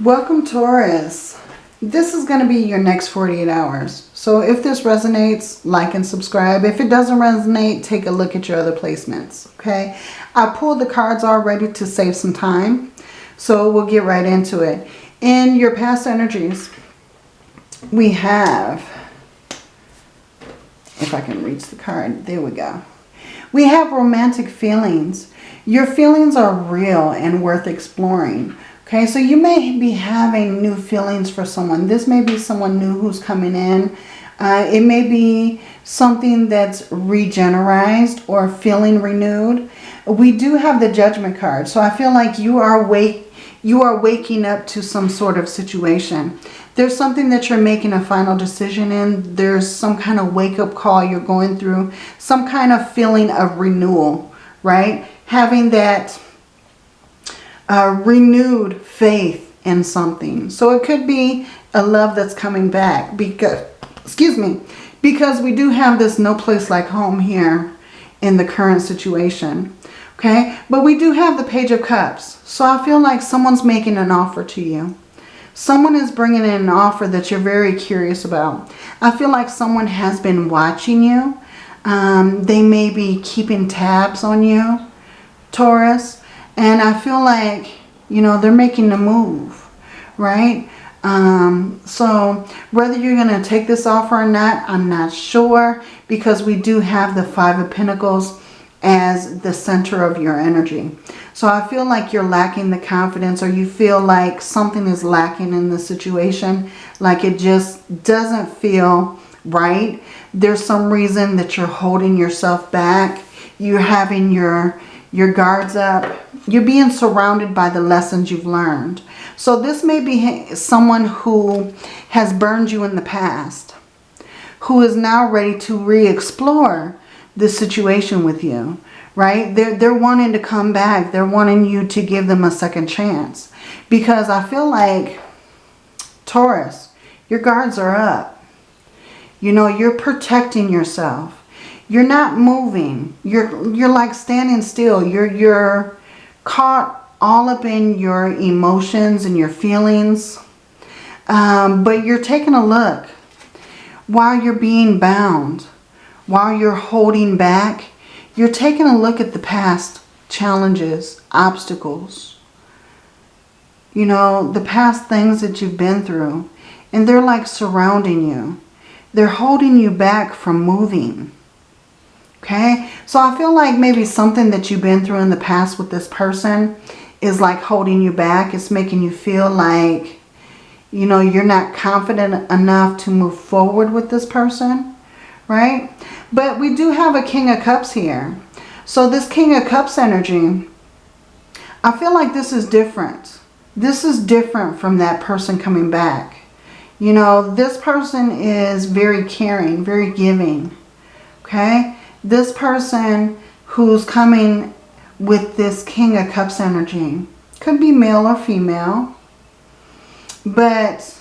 Welcome Taurus. This is going to be your next 48 hours. So if this resonates, like and subscribe. If it doesn't resonate, take a look at your other placements. Okay. I pulled the cards already to save some time. So we'll get right into it. In your past energies, we have, if I can reach the card, there we go. We have romantic feelings. Your feelings are real and worth exploring. Okay, so you may be having new feelings for someone. This may be someone new who's coming in. Uh, it may be something that's regenerized or feeling renewed. We do have the judgment card. So I feel like you are wake, you are waking up to some sort of situation. There's something that you're making a final decision in. There's some kind of wake-up call you're going through. Some kind of feeling of renewal, right? Having that uh, renewed faith in something. So it could be a love that's coming back because, excuse me, because we do have this no place like home here in the current situation. Okay, but we do have the Page of Cups. So I feel like someone's making an offer to you. Someone is bringing in an offer that you're very curious about. I feel like someone has been watching you. Um, they may be keeping tabs on you, Taurus. And I feel like, you know, they're making the move, right? Um, so whether you're going to take this offer or not, I'm not sure because we do have the Five of Pentacles as the center of your energy. So I feel like you're lacking the confidence or you feel like something is lacking in the situation. Like it just doesn't feel right. There's some reason that you're holding yourself back. You're having your, your guards up you're being surrounded by the lessons you've learned. So this may be someone who has burned you in the past, who is now ready to re-explore the situation with you, right? They're, they're wanting to come back. They're wanting you to give them a second chance. Because I feel like, Taurus, your guards are up. You know, you're protecting yourself. You're not moving. You're, you're like standing still. You're, you're caught all up in your emotions and your feelings. Um, but you're taking a look while you're being bound, while you're holding back, you're taking a look at the past challenges, obstacles, you know, the past things that you've been through. And they're like surrounding you. They're holding you back from moving. Okay, so I feel like maybe something that you've been through in the past with this person is like holding you back. It's making you feel like, you know, you're not confident enough to move forward with this person, right? But we do have a King of Cups here. So this King of Cups energy, I feel like this is different. This is different from that person coming back. You know, this person is very caring, very giving, okay? This person who's coming with this King of Cups energy could be male or female. But,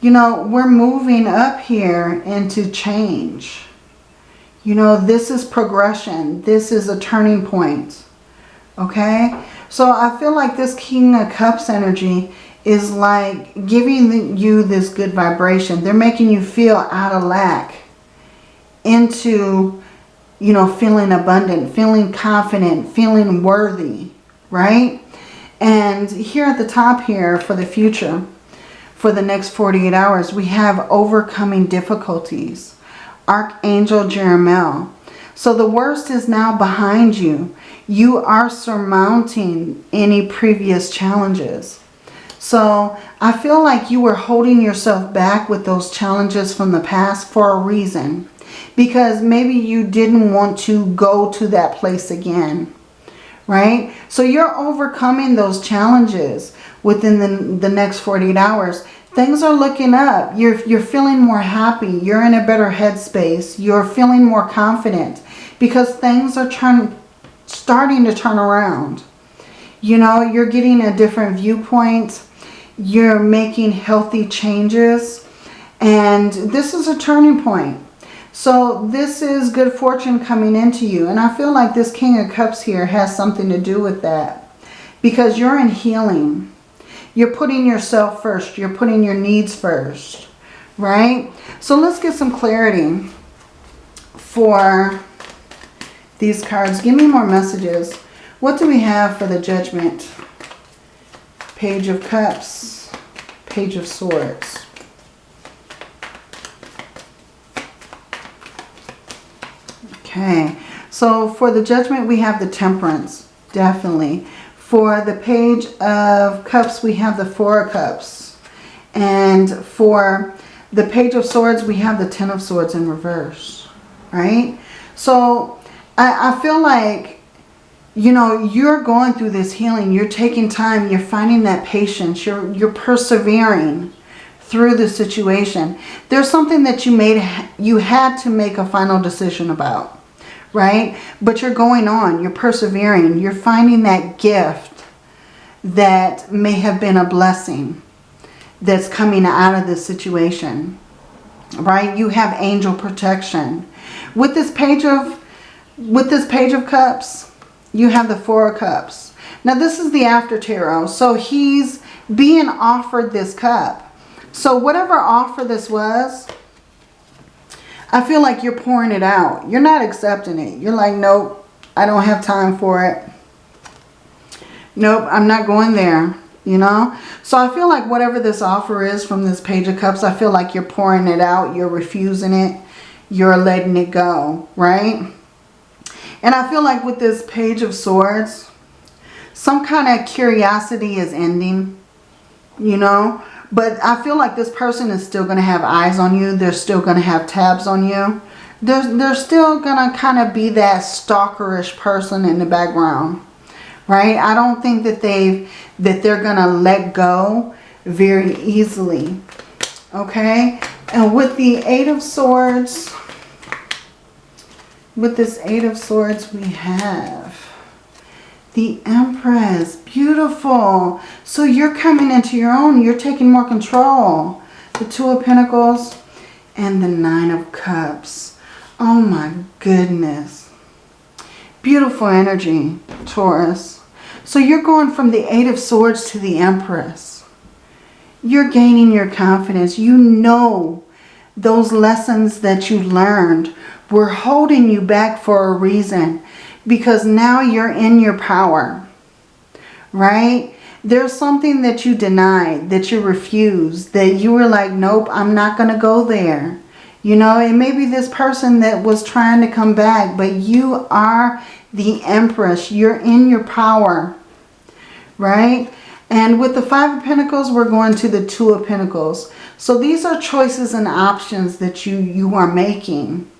you know, we're moving up here into change. You know, this is progression. This is a turning point. Okay? So I feel like this King of Cups energy is like giving you this good vibration. They're making you feel out of lack into you know, feeling abundant, feeling confident, feeling worthy, right? And here at the top here for the future, for the next 48 hours, we have overcoming difficulties. Archangel Jeremiel. So the worst is now behind you. You are surmounting any previous challenges. So I feel like you were holding yourself back with those challenges from the past for a reason because maybe you didn't want to go to that place again, right? So you're overcoming those challenges within the, the next 48 hours. Things are looking up. You're, you're feeling more happy. You're in a better headspace. You're feeling more confident because things are turn, starting to turn around. You know, you're getting a different viewpoint. You're making healthy changes. And this is a turning point. So this is good fortune coming into you. And I feel like this King of Cups here has something to do with that. Because you're in healing. You're putting yourself first. You're putting your needs first, right? So let's get some clarity for these cards. Give me more messages. What do we have for the judgment? Page of Cups, Page of Swords. Okay, so for the judgment, we have the temperance, definitely. For the page of cups, we have the four of cups. And for the page of swords, we have the ten of swords in reverse, right? So I, I feel like, you know, you're going through this healing. You're taking time. You're finding that patience. You're, you're persevering through the situation. There's something that you made, you had to make a final decision about, right? But you're going on, you're persevering, you're finding that gift that may have been a blessing that's coming out of this situation, right? You have angel protection. With this page of, with this page of cups, you have the four of cups. Now this is the after tarot. So he's being offered this cup so whatever offer this was, I feel like you're pouring it out. You're not accepting it. You're like, nope, I don't have time for it. Nope, I'm not going there, you know. So I feel like whatever this offer is from this Page of Cups, I feel like you're pouring it out. You're refusing it. You're letting it go, right? And I feel like with this Page of Swords, some kind of curiosity is ending, you know. But I feel like this person is still going to have eyes on you. They're still going to have tabs on you. They're, they're still going to kind of be that stalkerish person in the background. Right? I don't think that they've that they're going to let go very easily. Okay? And with the Eight of Swords, with this Eight of Swords, we have the Empress. Beautiful. So you're coming into your own. You're taking more control. The Two of Pentacles and the Nine of Cups. Oh my goodness. Beautiful energy, Taurus. So you're going from the Eight of Swords to the Empress. You're gaining your confidence. You know those lessons that you learned were holding you back for a reason because now you're in your power, right? There's something that you denied, that you refused, that you were like, nope, I'm not going to go there. You know, it may be this person that was trying to come back, but you are the Empress. You're in your power, right? And with the Five of Pentacles, we're going to the Two of Pentacles. So these are choices and options that you, you are making.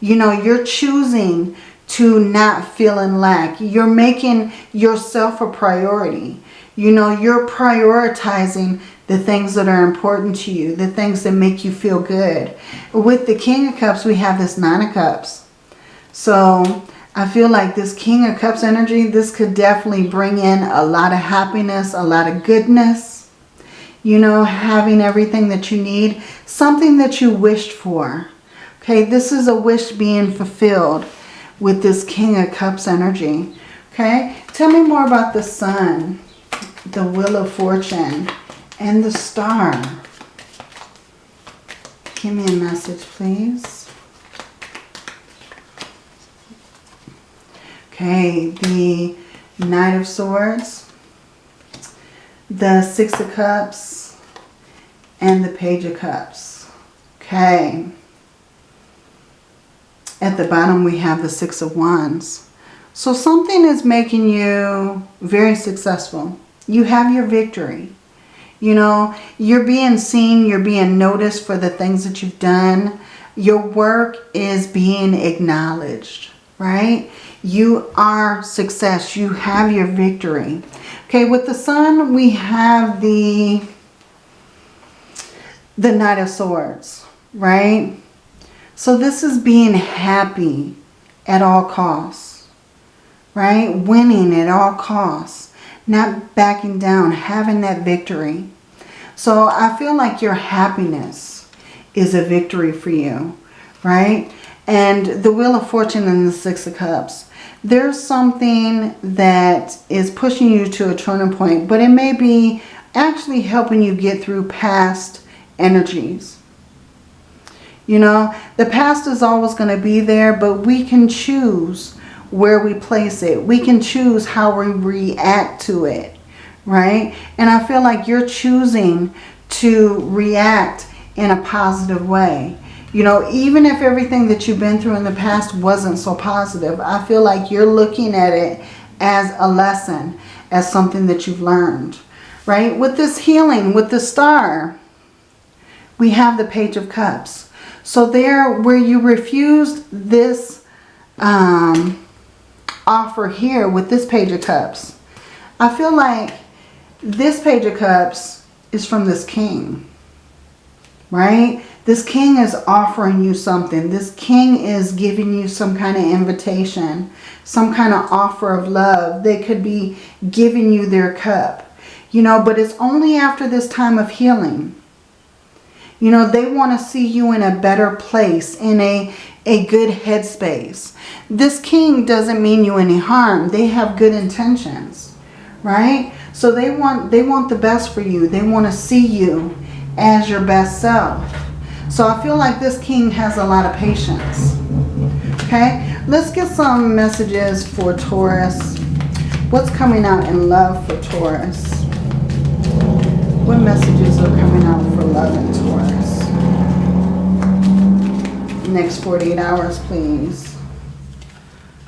You know, you're choosing to not feel in lack. You're making yourself a priority. You know, you're prioritizing the things that are important to you, the things that make you feel good. With the King of Cups, we have this Nine of Cups. So I feel like this King of Cups energy, this could definitely bring in a lot of happiness, a lot of goodness. You know, having everything that you need, something that you wished for. Okay, this is a wish being fulfilled with this King of Cups energy. Okay, tell me more about the Sun, the Wheel of Fortune, and the Star. Give me a message, please. Okay, the Knight of Swords, the Six of Cups, and the Page of Cups. Okay. At the bottom we have the Six of Wands. So something is making you very successful. You have your victory. You know, you're being seen, you're being noticed for the things that you've done. Your work is being acknowledged, right? You are success. You have your victory. Okay, with the sun, we have the, the Knight of Swords, right? So this is being happy at all costs, right? Winning at all costs, not backing down, having that victory. So I feel like your happiness is a victory for you, right? And the Wheel of Fortune and the Six of Cups. There's something that is pushing you to a turning point, but it may be actually helping you get through past energies. You know, the past is always going to be there, but we can choose where we place it. We can choose how we react to it, right? And I feel like you're choosing to react in a positive way. You know, even if everything that you've been through in the past wasn't so positive, I feel like you're looking at it as a lesson, as something that you've learned, right? With this healing, with the star, we have the Page of Cups. So there, where you refused this um, offer here with this Page of Cups, I feel like this Page of Cups is from this King, right? This king is offering you something. This king is giving you some kind of invitation, some kind of offer of love. They could be giving you their cup, you know, but it's only after this time of healing. You know, they want to see you in a better place, in a, a good headspace. This king doesn't mean you any harm. They have good intentions, right? So they want, they want the best for you. They want to see you as your best self. So I feel like this king has a lot of patience. Okay, let's get some messages for Taurus. What's coming out in love for Taurus? What messages are coming out for love in Taurus? Next 48 hours, please.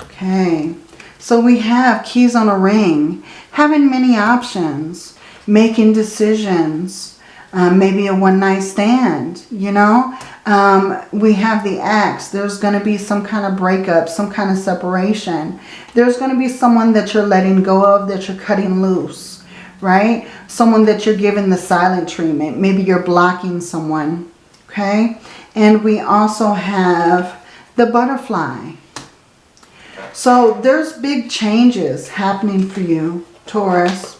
Okay, so we have keys on a ring, having many options, making decisions, um, maybe a one night stand, you know. Um, we have the axe. There's going to be some kind of breakup, some kind of separation. There's going to be someone that you're letting go of, that you're cutting loose, right? Someone that you're giving the silent treatment. Maybe you're blocking someone, okay? And we also have the butterfly. So there's big changes happening for you, Taurus.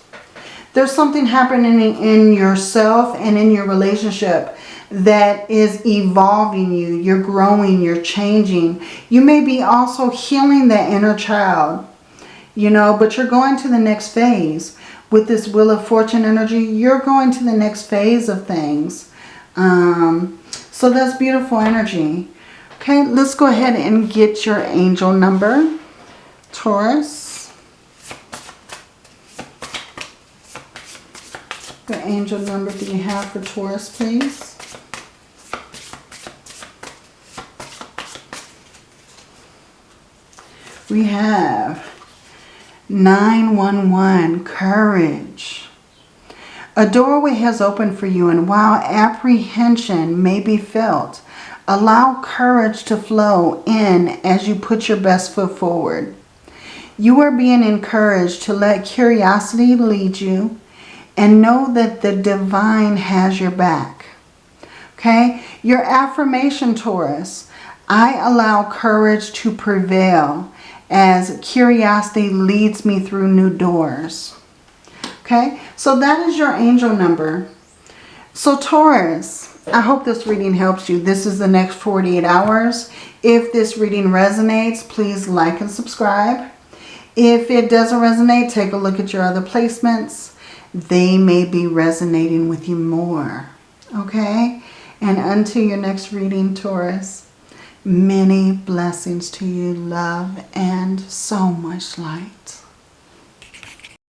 There's something happening in yourself and in your relationship that is evolving you. You're growing, you're changing. You may be also healing that inner child, you know, but you're going to the next phase. With this Wheel of Fortune energy, you're going to the next phase of things. Um, so that's beautiful energy. Okay, let's go ahead and get your angel number, Taurus. The angel number that you have for Taurus, please. We have 911, courage. A doorway has opened for you and while apprehension may be felt, allow courage to flow in as you put your best foot forward. You are being encouraged to let curiosity lead you and know that the divine has your back. Okay? Your affirmation, Taurus. I allow courage to prevail as curiosity leads me through new doors. Okay? So that is your angel number. So Taurus, I hope this reading helps you. This is the next 48 hours. If this reading resonates, please like and subscribe. If it doesn't resonate, take a look at your other placements they may be resonating with you more. Okay? And until your next reading, Taurus, many blessings to you, love, and so much light.